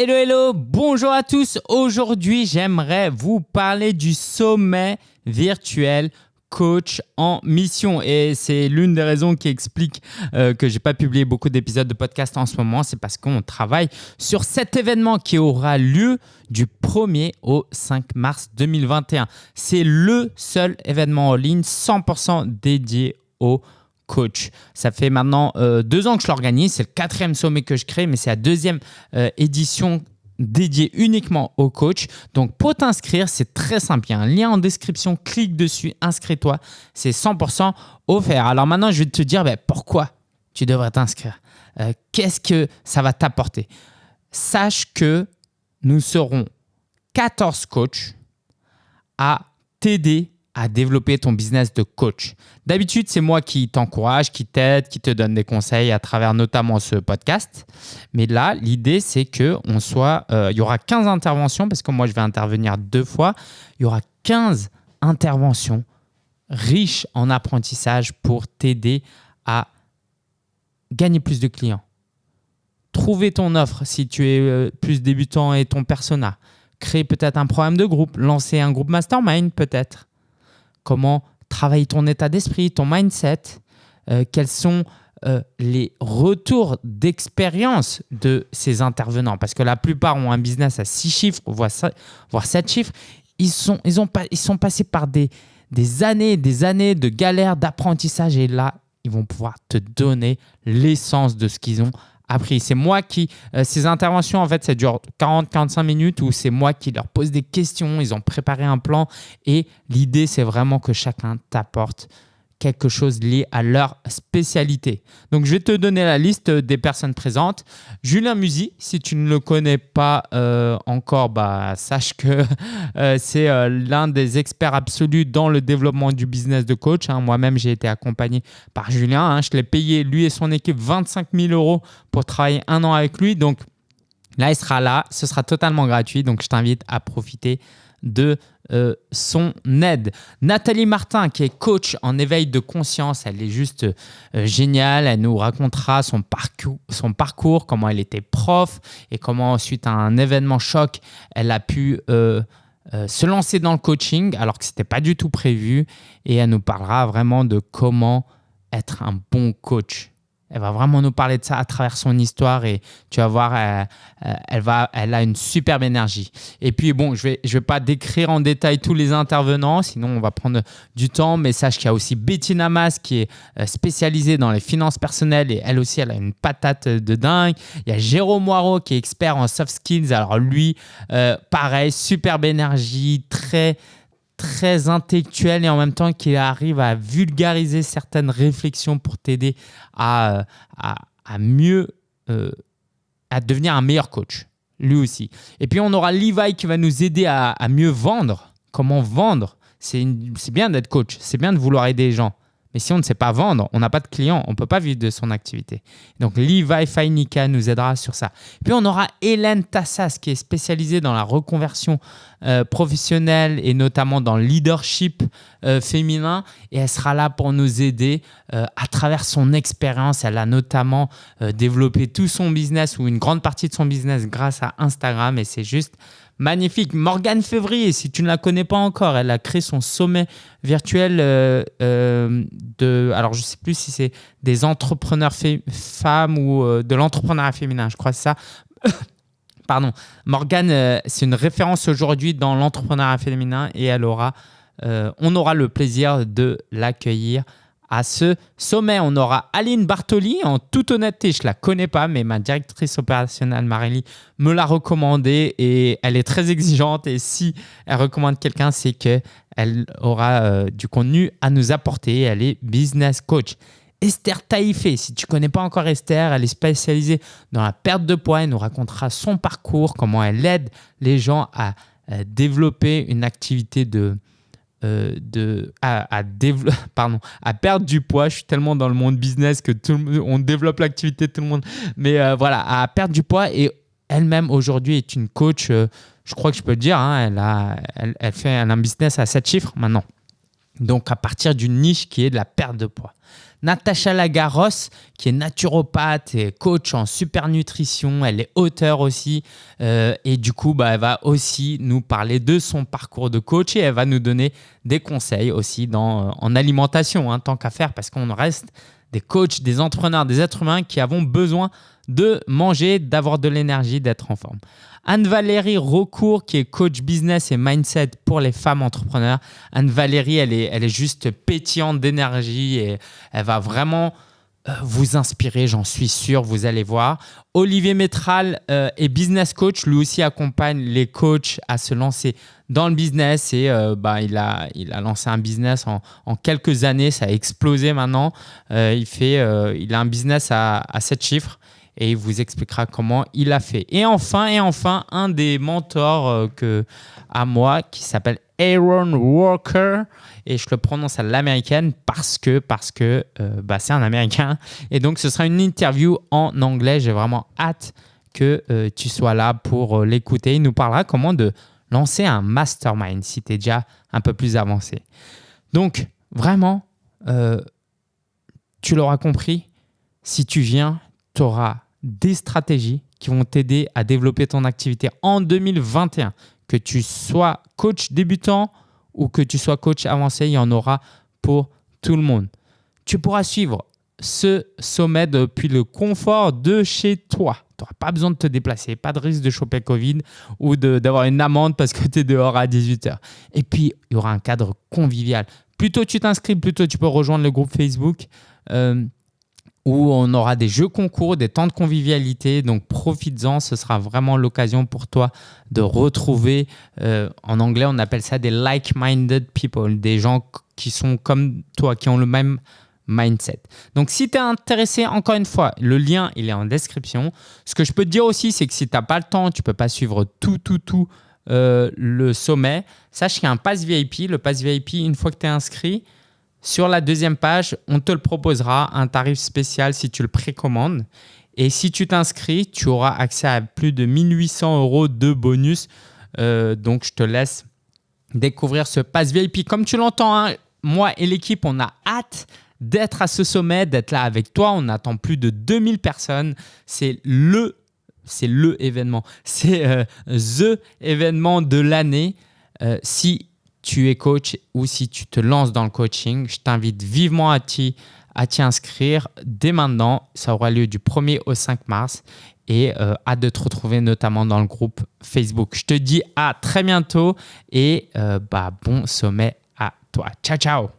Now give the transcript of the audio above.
Hello, hello, bonjour à tous. Aujourd'hui, j'aimerais vous parler du sommet virtuel coach en mission. Et c'est l'une des raisons qui explique euh, que j'ai pas publié beaucoup d'épisodes de podcast en ce moment. C'est parce qu'on travaille sur cet événement qui aura lieu du 1er au 5 mars 2021. C'est le seul événement en ligne 100% dédié au coach. Ça fait maintenant euh, deux ans que je l'organise. C'est le quatrième sommet que je crée, mais c'est la deuxième euh, édition dédiée uniquement au coach. Donc, pour t'inscrire, c'est très simple. Il y a un lien en description. Clique dessus, inscris-toi. C'est 100% offert. Alors maintenant, je vais te dire ben, pourquoi tu devrais t'inscrire? Euh, qu'est-ce que ça va t'apporter? Sache que nous serons 14 coachs à t'aider à développer ton business de coach. D'habitude, c'est moi qui t'encourage, qui t'aide, qui te donne des conseils à travers notamment ce podcast. Mais là, l'idée, c'est qu'on soit, euh, il y aura 15 interventions parce que moi, je vais intervenir deux fois. Il y aura 15 interventions riches en apprentissage pour t'aider à gagner plus de clients. Trouver ton offre si tu es euh, plus débutant et ton persona. Créer peut-être un programme de groupe, lancer un groupe mastermind peut-être comment travailler ton état d'esprit, ton mindset, euh, quels sont euh, les retours d'expérience de ces intervenants? Parce que la plupart ont un business à 6 chiffres, voire 7 chiffres. Ils sont, ils, ont, ils sont passés par des, des années des années de galères, d'apprentissage. Et là, ils vont pouvoir te donner l'essence de ce qu'ils ont appris. C'est moi qui, euh, ces interventions, en fait, ça dure 40-45 minutes où c'est moi qui leur pose des questions, ils ont préparé un plan et l'idée, c'est vraiment que chacun t'apporte quelque chose lié à leur spécialité. Donc, je vais te donner la liste des personnes présentes. Julien Musy, si tu ne le connais pas euh, encore, bah, sache que euh, c'est euh, l'un des experts absolus dans le développement du business de coach. Hein. Moi-même, j'ai été accompagné par Julien. Hein. Je l'ai payé, lui et son équipe, 25 000 euros pour travailler un an avec lui. Donc, là, il sera là. Ce sera totalement gratuit. Donc, je t'invite à profiter de euh, son aide. Nathalie Martin, qui est coach en éveil de conscience, elle est juste euh, géniale. Elle nous racontera son parcours, comment elle était prof et comment, suite à un événement choc, elle a pu euh, se lancer dans le coaching alors que ce n'était pas du tout prévu. Et elle nous parlera vraiment de comment être un bon coach. Elle va vraiment nous parler de ça à travers son histoire et tu vas voir, elle, va, elle a une superbe énergie. Et puis bon, je ne vais, pas décrire en détail tous les intervenants, sinon on va prendre du temps, mais sache qu'il y a aussi Bettina Mas qui est euh, spécialisée dans les finances personnelles et elle aussi, elle a une patate de dingue. Il y a Jérôme Moirot qui est expert en soft skills. Alors lui, euh, pareil, superbe énergie, très très intellectuel et en même temps qui arrive à vulgariser certaines réflexions pour t'aider à, à, mieux, euh, à devenir un meilleur coach, lui aussi. Et puis on aura Levi qui va nous aider à, à mieux vendre. Comment vendre? C'est bien d'être coach, c'est bien de vouloir aider les gens. Mais si on ne sait pas vendre, on n'a pas de clients, on ne peut pas vivre de son activité. Donc, Levi Fainika nous aidera sur ça. Puis, on aura Hélène Tassas qui est spécialisée dans la reconversion euh, professionnelle et notamment dans le leadership euh, féminin. Et elle sera là pour nous aider euh, à travers son expérience. Elle a notamment développé tout son business ou une grande partie de son business grâce à Instagram. Et c'est juste Magnifique. Morgane Février, si tu ne la connais pas encore, elle a créé son sommet virtuel euh, euh, de. Alors, je ne sais plus si c'est des entrepreneurs femmes ou euh, de l'entrepreneuriat féminin, je crois que ça. Pardon. Morgane, c'est une référence aujourd'hui dans l'entrepreneuriat féminin et elle aura, on aura le plaisir de l'accueillir à ce sommet. On aura Aline Bartoli. En toute honnêteté, je ne la connais pas, mais ma directrice opérationnelle, Marélie, me l'a recommandée et elle est très exigeante. Et si elle recommande quelqu'un, c'est qu'elle aura euh, du contenu à nous apporter. Elle est business coach. Esther Taïfé, si tu ne connais pas encore Esther, elle est spécialisée dans la perte de poids. Elle nous racontera son parcours, comment elle aide les gens à euh, développer une activité de, euh, de, à, perdre du poids. Je suis tellement dans le monde business que tout on développe l'activité de tout le monde. Mais euh, voilà, à perdre du poids et elle-même aujourd'hui est une coach, euh, je crois que je peux le dire, hein, elle, a, fait un business à 7 chiffres maintenant. Donc à partir d'une niche qui est de la perte de poids. Natacha Lagaros, qui est naturopathe et coach en super nutrition. Elle est auteure aussi. Euh, et du coup, bah, elle va aussi nous parler de son parcours de coach et elle va nous donner des conseils aussi dans, en alimentation, hein, tant qu'à faire, parce qu'on reste des coachs, des entrepreneurs, des êtres humains qui avons besoin de manger, d'avoir de l'énergie, d'être en forme. Anne-Valérie Recourt, qui est coach business et mindset pour les femmes entrepreneurs. Anne-Valérie, elle est, elle est juste pétillante d'énergie et elle va vraiment vous inspirer, j'en suis sûr, vous allez voir. Olivier Métral euh, est business coach, lui aussi accompagne les coachs à se lancer dans le business et euh, bah, il, a, il a lancé un business en, en quelques années, ça a explosé maintenant. il, fait, il a un business à, à 7 chiffres et il vous expliquera comment il a fait. Et enfin, et enfin, un des mentors euh, que, à moi qui s'appelle Aaron Walker et je le prononce à l'américaine parce que, parce que euh, bah, c'est un américain et donc ce sera une interview en anglais. J'ai vraiment hâte que euh, tu sois là pour l'écouter. Il nous parlera comment de lancer un mastermind si tu es déjà un peu plus avancé. Donc, vraiment, tu l'auras compris, si tu viens, tu auras des stratégies qui vont t'aider à développer ton activité en 2021. Que tu sois coach débutant ou que tu sois coach avancé, il y en aura pour tout le monde. Tu pourras suivre ce sommet depuis le confort de chez toi. Tu n'auras pas besoin de te déplacer, pas de risque de choper Covid ou d'avoir une amende parce que tu es dehors à 18h. Et puis, il y aura un cadre convivial. Plutôt tu t'inscris, plutôt tu peux rejoindre le groupe Facebook. Euh, où on aura des jeux concours, des temps de convivialité. Donc profites-en, ce sera vraiment l'occasion pour toi de retrouver, euh, en anglais on appelle ça des like-minded people, des gens qui sont comme toi, qui ont le même mindset. Donc si tu es intéressé, encore une fois, le lien il est en description. Ce que je peux te dire aussi, c'est que si tu n'as pas le temps, tu ne peux pas suivre tout, tout, tout euh, le sommet, sache qu'il y a un pass VIP. Le pass VIP, une fois que tu es inscrit, sur la deuxième page, on te le proposera, un tarif spécial si tu le précommandes. Et si tu t'inscris, tu auras accès à plus de 1800 euros de bonus. Euh, donc, je te laisse découvrir ce pass VIP. Comme tu l'entends, hein, moi et l'équipe, on a hâte d'être à ce sommet, d'être là avec toi. On attend plus de 2000 personnes. C'est le, c'est le événement. C'est euh, the événement de l'année. Euh, si tu es coach ou si tu te lances dans le coaching, je t'invite vivement à t'y, à t'y inscrire dès maintenant. Ça aura lieu du 1er au 5 mars et euh, hâte de te retrouver notamment dans le groupe Facebook. Je te dis à très bientôt et euh, bah, bon sommet à toi. Ciao, ciao